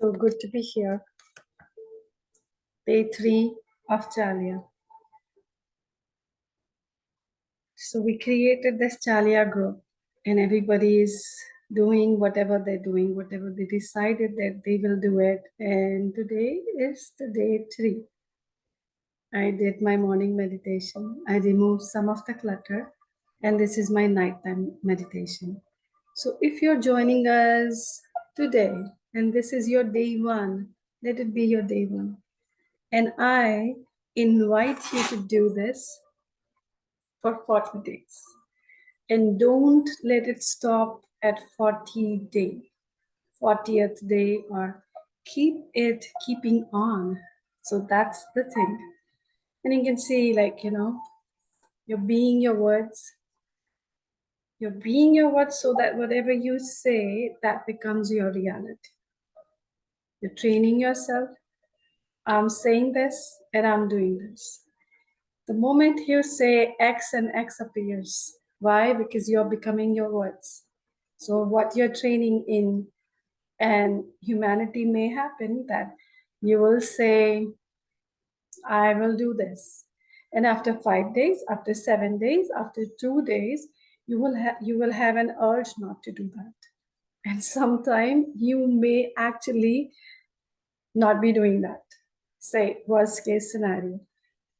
So good to be here. Day three of Chalia. So we created this Chalia group and everybody is doing whatever they're doing, whatever they decided that they will do it. And today is the day three. I did my morning meditation. I removed some of the clutter and this is my nighttime meditation. So if you're joining us today and this is your day one, let it be your day one. And I invite you to do this for 40 days. And don't let it stop at 40 day, 40th day or keep it keeping on. So that's the thing. And you can see like, you know, you're being your words, you're being your words so that whatever you say, that becomes your reality. You're training yourself. I'm saying this and I'm doing this. The moment you say X and X appears. Why? Because you're becoming your words. So what you're training in and humanity may happen that you will say, I will do this. And after five days, after seven days, after two days, you will have you will have an urge not to do that and sometime you may actually not be doing that. Say worst case scenario.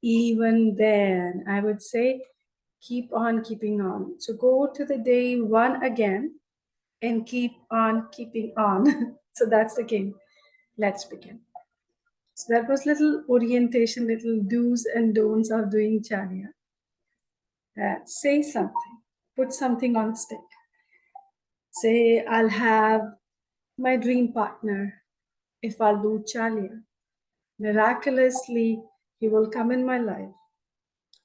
Even then i would say keep on keeping on. So go to the day one again and keep on keeping on. So that's the game. Let's begin. So that was little orientation little do's and don'ts of doing chalya uh, say something. Put something on stick. Say, I'll have my dream partner if I'll do Chalya. Miraculously, he will come in my life.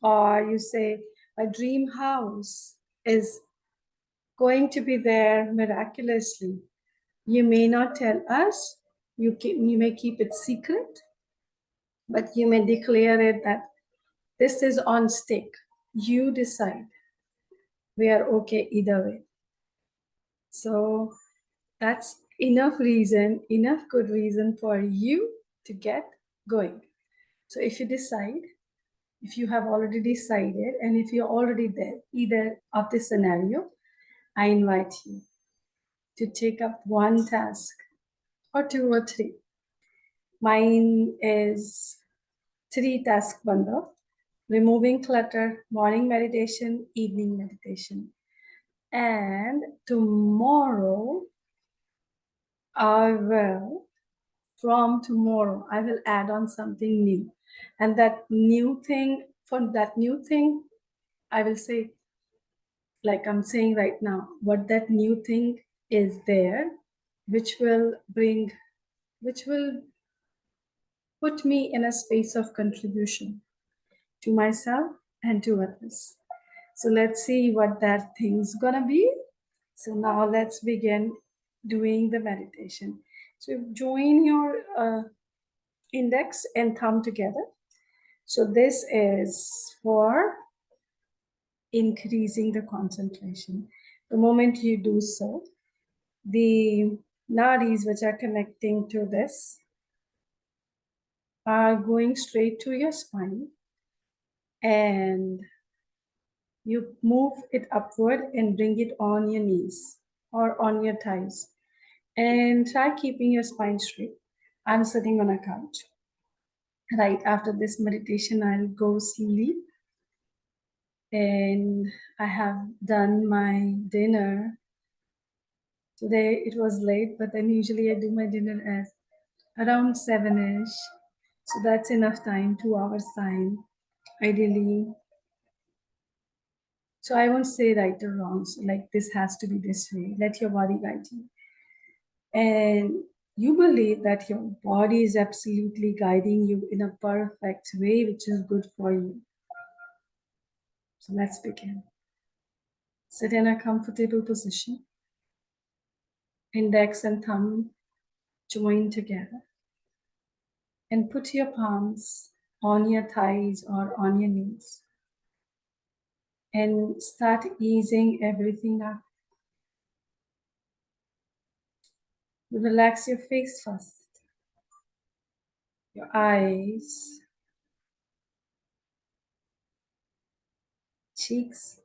Or you say, my dream house is going to be there miraculously. You may not tell us, you, you may keep it secret, but you may declare it that this is on stake. You decide we are okay either way. So that's enough reason, enough good reason for you to get going. So if you decide, if you have already decided, and if you're already there, either of this scenario, I invite you to take up one task or two or three. Mine is three task bundle removing clutter, morning meditation, evening meditation. And tomorrow, I will, from tomorrow, I will add on something new. And that new thing, for that new thing, I will say, like I'm saying right now, what that new thing is there, which will bring, which will put me in a space of contribution to myself and to others. So let's see what that thing's gonna be. So now let's begin doing the meditation. So join your uh, index and thumb together. So this is for increasing the concentration. The moment you do so, the nadis which are connecting to this are going straight to your spine and you move it upward and bring it on your knees or on your thighs. And try keeping your spine straight. I'm sitting on a couch. Right after this meditation i'll go sleep. And i have done my dinner. Today it was late but then usually i do my dinner at around seven-ish. So that's enough time two hours time ideally so i won't say right or wrong. So like this has to be this way. Let your body guide you. And you believe that your body is absolutely guiding you in a perfect way which is good for you. So let's begin. Sit in a comfortable position. Index and thumb. Join together. And put your palms on your thighs or on your knees. And start easing everything up. Relax your face first. your eyes, cheeks,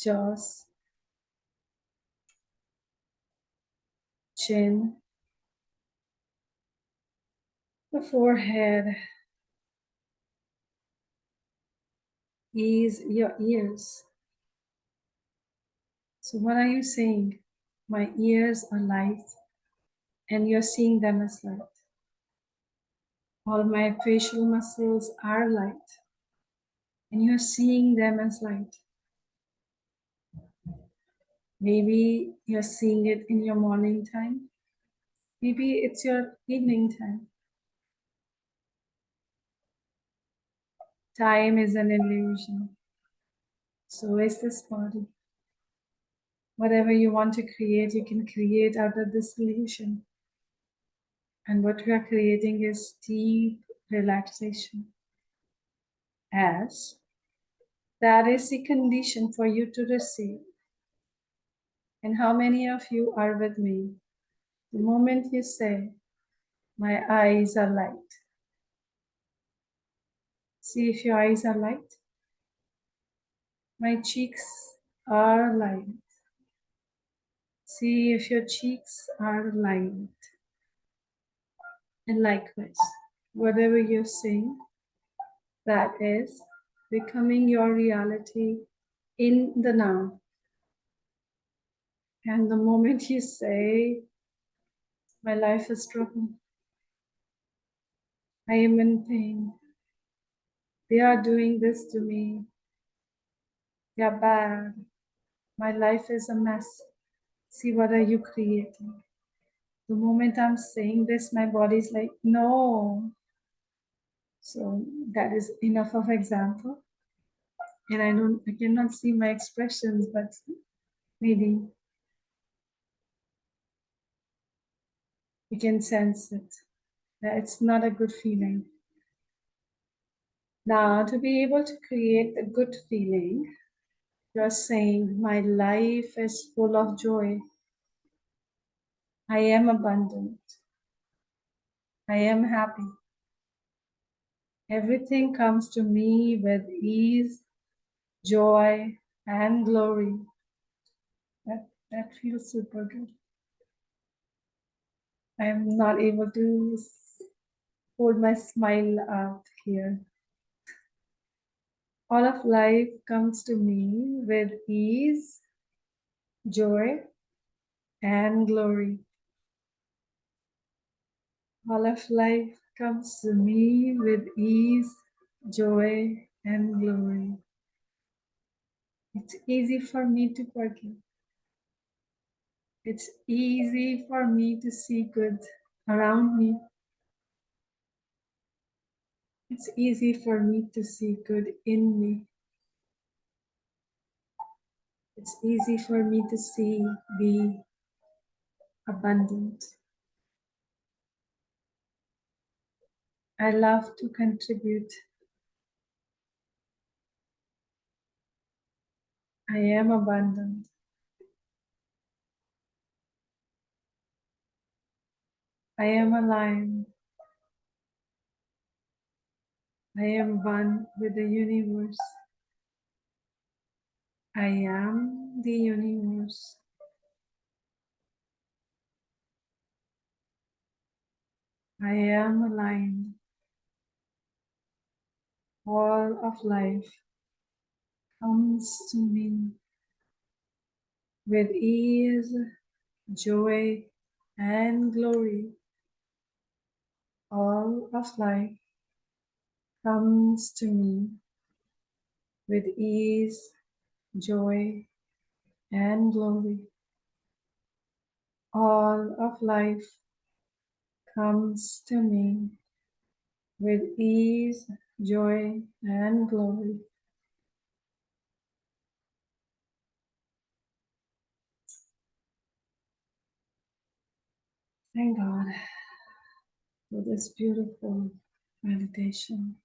jaws, chin, the forehead, ease your ears. So, what are you saying? My ears are light, and you're seeing them as light. All my facial muscles are light, and you're seeing them as light. Maybe you're seeing it in your morning time. Maybe it's your evening time. Time is an illusion. So is this body. Whatever you want to create, you can create out of this illusion. And what we are creating is deep relaxation. As that is the condition for you to receive. And how many of you are with me? The moment you say, My eyes are light. See if your eyes are light. My cheeks are light. See if your cheeks are light. And likewise, whatever you're saying, that is becoming your reality in the now. And the moment you say, My life is trouble, I am in pain, they are doing this to me, they are bad, my life is a mess. See, what are you creating? The moment I'm saying this, my body's like, No. So that is enough of example. And I don't, I cannot see my expressions, but maybe you can sense it. It's not a good feeling. Now, to be able to create a good feeling, you're saying, My life is full of joy. I am abundant. I am happy. Everything comes to me with ease, joy, and glory. That, that feels super good. I am not able to hold my smile out here. All of life comes to me with ease, joy, and glory. All of life comes to me with ease, joy, and glory. It's easy for me to forgive. It's easy for me to see good around me. It's easy for me to see good in me. It's easy for me to see, be abundant. I love to contribute. I am abundant. I am aligned. I am one with the universe. I am the universe. I am aligned. All of life comes to me with ease, joy, and glory. All of life comes to me with ease, joy, and glory. All of life comes to me with ease, joy, and glory. Thank God for this beautiful meditation.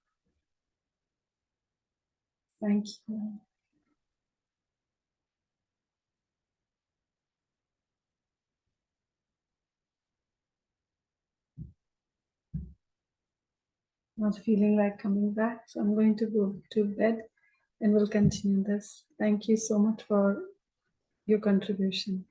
Thank you. Not feeling like coming back, so I'm going to go to bed and we'll continue this. Thank you so much for your contribution.